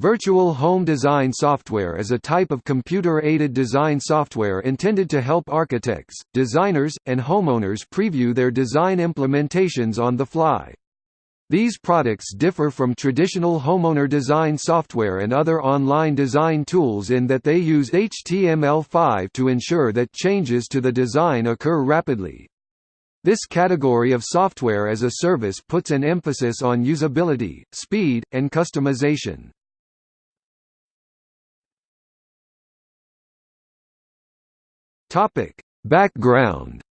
Virtual home design software is a type of computer-aided design software intended to help architects, designers, and homeowners preview their design implementations on the fly. These products differ from traditional homeowner design software and other online design tools in that they use HTML5 to ensure that changes to the design occur rapidly. This category of software as a service puts an emphasis on usability, speed, and customization. Topic: Background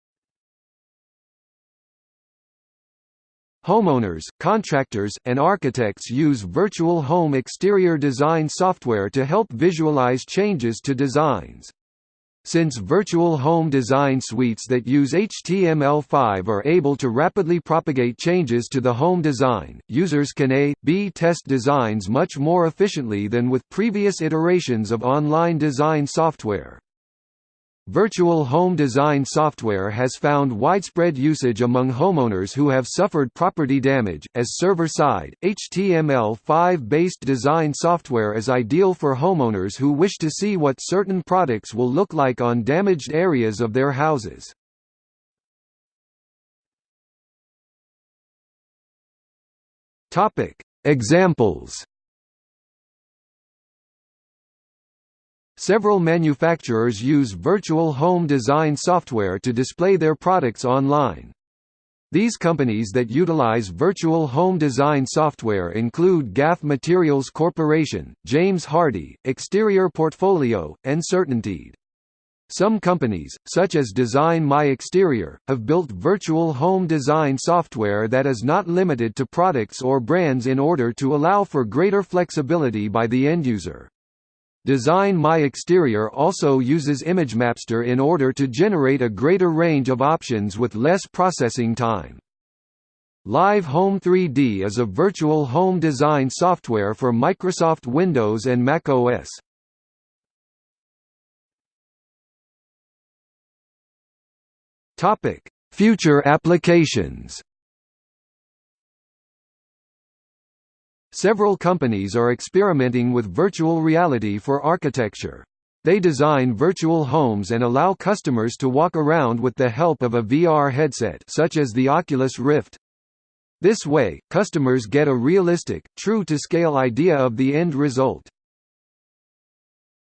Homeowners, contractors, and architects use virtual home exterior design software to help visualize changes to designs. Since virtual home design suites that use HTML5 are able to rapidly propagate changes to the home design, users can A, B test designs much more efficiently than with previous iterations of online design software. Virtual home design software has found widespread usage among homeowners who have suffered property damage, as server-side, HTML5-based design software is ideal for homeowners who wish to see what certain products will look like on damaged areas of their houses. Examples Several manufacturers use virtual home design software to display their products online. These companies that utilize virtual home design software include GAF Materials Corporation, James Hardie, Exterior Portfolio, and Certainteed. Some companies, such as Design My Exterior, have built virtual home design software that is not limited to products or brands in order to allow for greater flexibility by the end user. Design My Exterior also uses ImageMapster in order to generate a greater range of options with less processing time. Live Home 3D is a virtual home design software for Microsoft Windows and Mac OS. Future applications Several companies are experimenting with virtual reality for architecture. They design virtual homes and allow customers to walk around with the help of a VR headset such as the Oculus Rift. This way, customers get a realistic, true-to-scale idea of the end result.